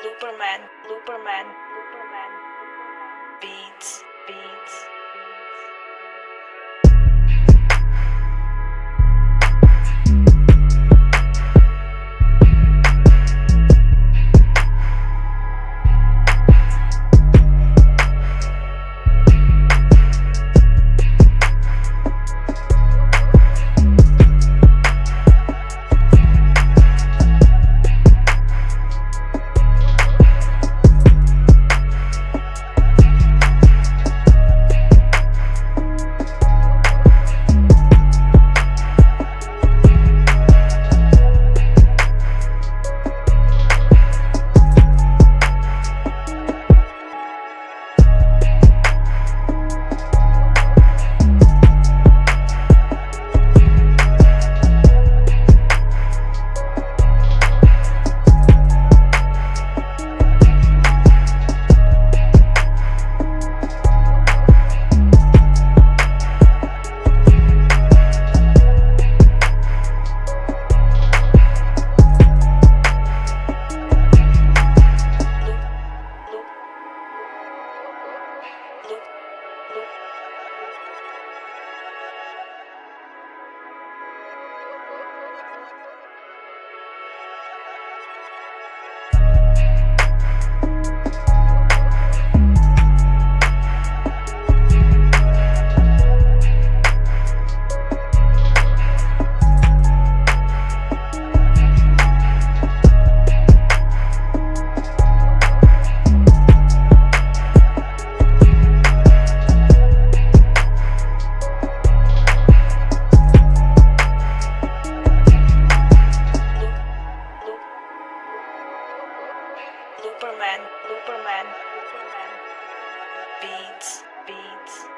Looperman, Looperman, Looperman, Beats, loop. Loop, Looperman, Looperman, Looperman. Beats, beats.